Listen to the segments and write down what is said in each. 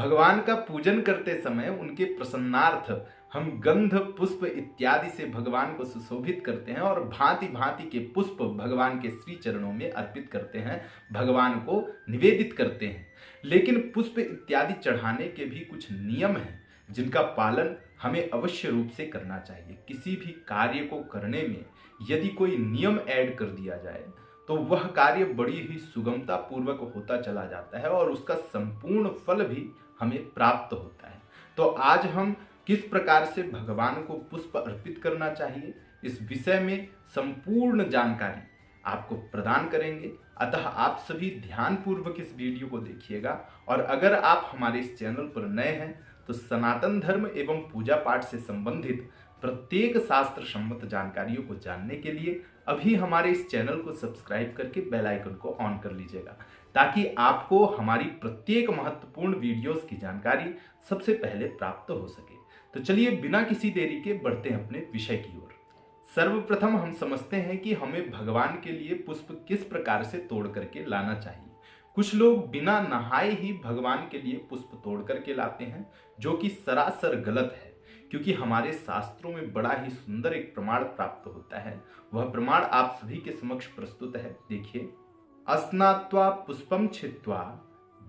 भगवान का पूजन करते समय उनके प्रसन्नार्थ हम गंध, पुष्प इत्यादि से भगवान को सुशोभित करते हैं और भांति भांति के पुष्प भगवान के श्री चरणों में अर्पित करते हैं, भगवान को निवेदित करते हैं। लेकिन पुष्प इत्यादि चढ़ाने के भी कुछ नियम हैं, जिनका पालन हमें अवश्य रूप से करना चाहिए। किसी भी कार्य को करने में यदि कोई नियम ऐड कर दिया जाए तो वह कार्य बड़ी ही सुगमता पूर्वक होता चला जाता है और उसका संपूर्ण फल भी हमें प्राप्त होता है। तो आज हम किस प्रकार से भगवान को पुष्प अर्पित करना चाहिए, इस विषय में संपूर्ण जानकारी आपको प्रदान करेंगे। अतः आप सभी ध्यान पूर्वक इस वीडियो को देखिएगा। और अगर आप हमारे इस चैनल पर नए हैं तो सनातन धर्म एवं पूजा पाठ से संबंधित प्रत्येक शास्त्र सम्मत जानकारियों को जानने के लिए अभी हमारे इस चैनल को सब्सक्राइब करके बेल आइकन को ऑन कर लीजिएगा। ताकि आपको हमारी प्रत्येक महत्वपूर्ण वीडियोस की जानकारी सबसे पहले प्राप्त हो सके। तो चलिए बिना किसी देरी के बढ़ते हैं अपने विषय की ओर। सर्वप्रथम हम समझते हैं कि हमें भगवान के लिए पुष्प किस प्रकार से तोड़ करके लाना चाहिए। कुछ लोग बिना नहाए ही भगवान के लिए पुष्प तोड़ करके लाते हैं, जो कि सरासर गलत है, क्योंकि हमारे शास्त्रों में बड़ा ही सुंदर एक प्रमाण प्राप्त होता है। वह प्रमाण आप सभी के समक्ष प्रस्तुत है। देखिए। अस्नात्वा पुष्पम छित्वा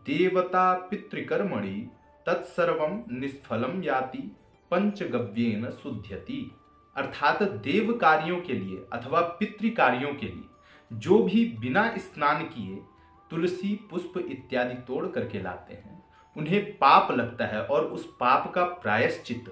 देवता पितृकर्मणि तत्सर्व निष्फलम याति, पंचगव्येन शुद्ध्यति अर्थात देव कार्यों के लिए अथवा पितृ कार्यों के लिए जो भी बिना स्नान किए तुलसी, पुष्प इत्यादि तोड़ करके लाते हैं, उन्हें पाप लगता है और उस पाप का प्रायश्चित,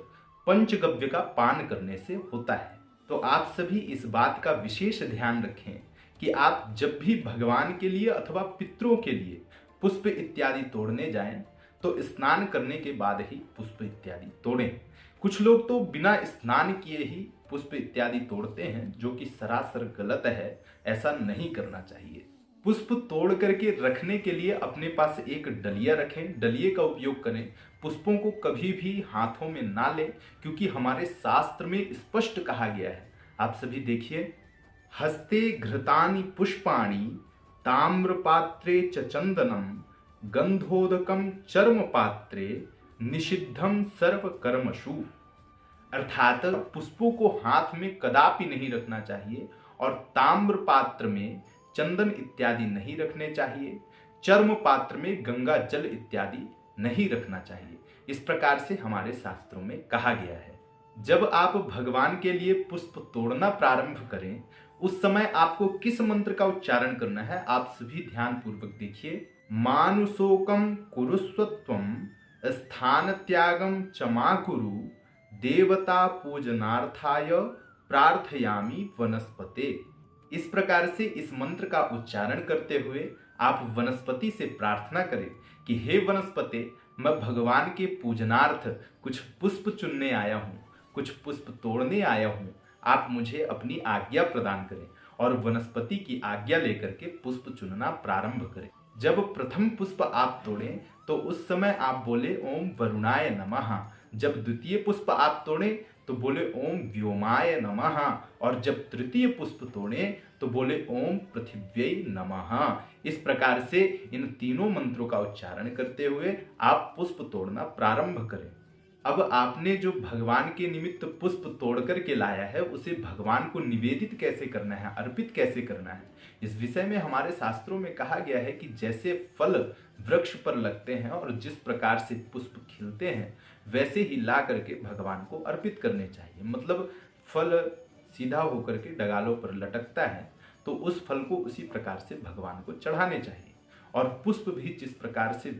पंचगव्य का पान करने से होता है। तो आप सभी इस बात का विशेष ध्यान रखें। कि आप जब भी भगवान के लिए अथवा पितरों के लिए पुष्प इत्यादि तोड़ने जाएँ तो स्नान करने के बाद ही पुष्प इत्यादि तोड़ें। कुछ लोग तो बिना स्नान किए ही पुष्प इत्यादि तोड़ते हैं, जो कि सरासर गलत है, ऐसा नहीं करना चाहिए। पुष्प तोड़ करके रखने के लिए अपने पास एक डलिया रखें। डलिए का उपयोग करें। पुष्पों को कभी भी हाथों में ना लें, क्योंकि हमारे शास्त्र में स्पष्ट कहा गया है। आप सभी देखिए। हस्ते घृतानि पुष्पाणि, ताम्रपात्रे च चंदनम गंधोदकम चर्म पात्रे निषिद्धम सर्व कर्मशु अर्थात पुष्पों को हाथ में कदापि नहीं रखना चाहिए और ताम्र पात्र में चंदन इत्यादि नहीं रखने चाहिए चर्म पात्र में गंगा जल इत्यादि नहीं रखना चाहिए। इस प्रकार से हमारे शास्त्रों में कहा गया है। जब आप भगवान के लिए पुष्प तोड़ना प्रारंभ करें उस समय आपको किस मंत्र का उच्चारण करना है, आप सभी ध्यान पूर्वक देखिए। मानुषोकम कुरुस्वत्व स्थान त्यागम चमा कुरु, देवता पूजनार्थाय प्रार्थयामी वनस्पते। इस प्रकार से इस मंत्र का उच्चारण करते हुए आप वनस्पति से प्रार्थना करें कि हे वनस्पति, मैं भगवान के पूजनार्थ कुछ पुष्प चुनने आया हूँ, कुछ पुष्प तोड़ने आया हूँ। आप मुझे अपनी आज्ञा प्रदान करें और वनस्पति की आज्ञा लेकर के पुष्प चुनना प्रारंभ करें। जब प्रथम पुष्प आप तोड़ें तो उस समय आप बोले, ओम वरुणाय नमः। जब द्वितीय पुष्प आप तोड़ें तो बोले, ओम व्योमाय नमः। और जब तृतीय पुष्प तोड़ें तो बोले, ओम पृथ्व्य नमः। इस प्रकार से इन तीनों मंत्रों का उच्चारण करते हुए आप पुष्प तोड़ना प्रारंभ करें। अब आपने जो भगवान के निमित्त पुष्प तोड़ करके लाया है, उसे भगवान को निवेदित कैसे करना है, अर्पित कैसे करना है? इस विषय में हमारे शास्त्रों में कहा गया है कि जैसे फल वृक्ष पर लगते हैं और जिस प्रकार से पुष्प खिलते हैं, वैसे ही ला करके भगवान को अर्पित करने चाहिए। मतलब फल सीधा होकर के डगालों पर लटकता है तो उस फल को उसी प्रकार से भगवान को चढ़ाने चाहिए। और पुष्प भी जिस प्रकार से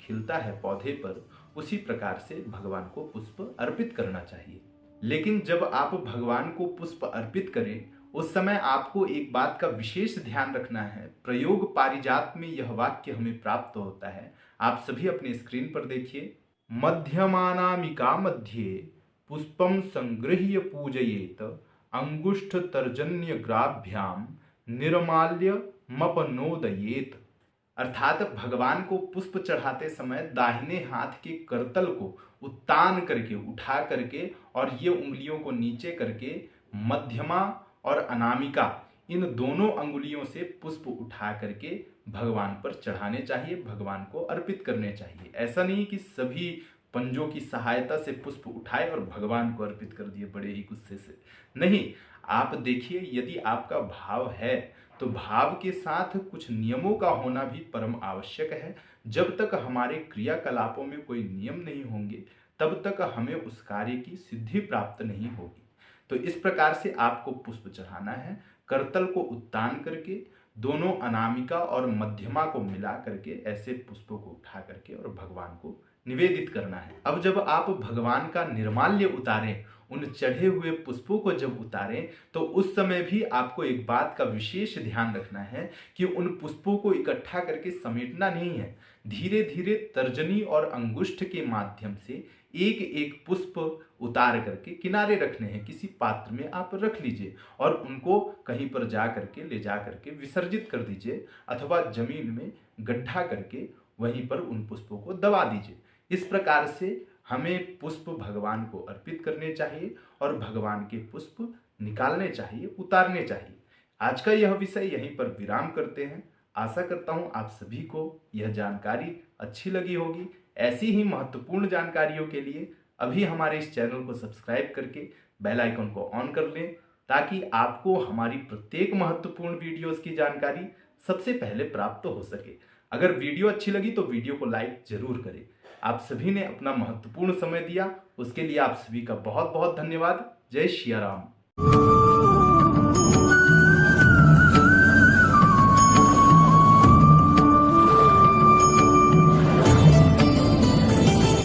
खिलता है पौधे पर उसी प्रकार से भगवान को पुष्प अर्पित करना चाहिए। लेकिन जब आप भगवान को पुष्प अर्पित करें, उस समय आपको एक बात का विशेष ध्यान रखना है। प्रयोग पारिजात में यह वाक्य हमें प्राप्त होता है। आप सभी अपने स्क्रीन पर देखिए। मध्यमानामिका मध्ये पुष्पम संगृह्य पूजयेत अंगुष्ठ तर्जन्य ग्राभ्याम निर्माल्य मपनोदयेत। अर्थात भगवान को पुष्प चढ़ाते समय दाहिने हाथ के करतल को उत्तान करके, उठा करके और ये उंगलियों को नीचे करके मध्यमा और अनामिका, इन दोनों अंगुलियों से पुष्प उठा करके भगवान पर चढ़ाने चाहिए, भगवान को अर्पित करने चाहिए। ऐसा नहीं कि सभी पंजों की सहायता से पुष्प उठाए और भगवान को अर्पित कर दिए बड़े ही गुस्से से। नहीं, आप देखिए, यदि आपका भाव है तो भाव के साथ कुछ नियमों का होना भी परम आवश्यक है। जब तक हमारे क्रियाकलापों में कोई नियम नहीं होंगे, तब तक हमें उस कार्य की सिद्धि प्राप्त नहीं होगी। तो इस प्रकार से आपको पुष्प चढ़ाना है, करतल को उत्तान करके, दोनों अनामिका और मध्यमा को मिला करके ऐसे पुष्पों को उठा करके और भगवान को निवेदित करना है। अब जब आप भगवान का निर्माल्य उतारें उन चढ़े हुए पुष्पों को जब उतारें तो उस समय भी आपको एक बात का विशेष ध्यान रखना है कि उन पुष्पों को इकट्ठा करके समेटना नहीं है। धीरे धीरे तर्जनी और अंगुष्ठ के माध्यम से एक एक पुष्प उतार करके किनारे रखने हैं। किसी पात्र में आप रख लीजिए और उनको कहीं पर जा करके, ले जा करके विसर्जित कर दीजिए अथवा ज़मीन में गड्ढा करके वहीं पर उन पुष्पों को दबा दीजिए। इस प्रकार से हमें पुष्प भगवान को अर्पित करने चाहिए और भगवान के पुष्प निकालने चाहिए, उतारने चाहिए। आज का यह विषय यहीं पर विराम करते हैं। आशा करता हूँ आप सभी को यह जानकारी अच्छी लगी होगी। ऐसी ही महत्वपूर्ण जानकारियों के लिए अभी हमारे इस चैनल को सब्सक्राइब करके बेल आइकन को ऑन कर लें ताकि आपको हमारी प्रत्येक महत्वपूर्ण वीडियोस की जानकारी सबसे पहले प्राप्त हो सके। अगर वीडियो अच्छी लगी तो वीडियो को लाइक ज़रूर करें। आप सभी ने अपना महत्वपूर्ण समय दिया। उसके लिए आप सभी का बहुत बहुत धन्यवाद। जय श्री राम।